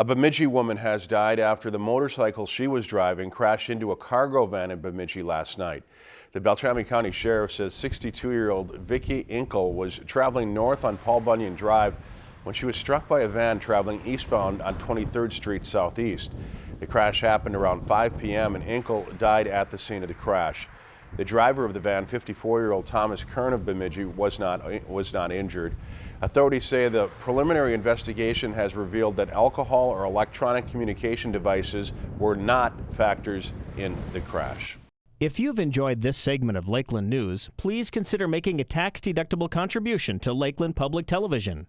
A Bemidji woman has died after the motorcycle she was driving crashed into a cargo van in Bemidji last night. The Beltrami County Sheriff says 62-year-old Vicky Inkle was traveling north on Paul Bunyan Drive when she was struck by a van traveling eastbound on 23rd Street Southeast. The crash happened around 5 p.m. and Inkle died at the scene of the crash. The driver of the van, 54-year-old Thomas Kern of Bemidji, was not, was not injured. Authorities say the preliminary investigation has revealed that alcohol or electronic communication devices were not factors in the crash. If you've enjoyed this segment of Lakeland News, please consider making a tax-deductible contribution to Lakeland Public Television.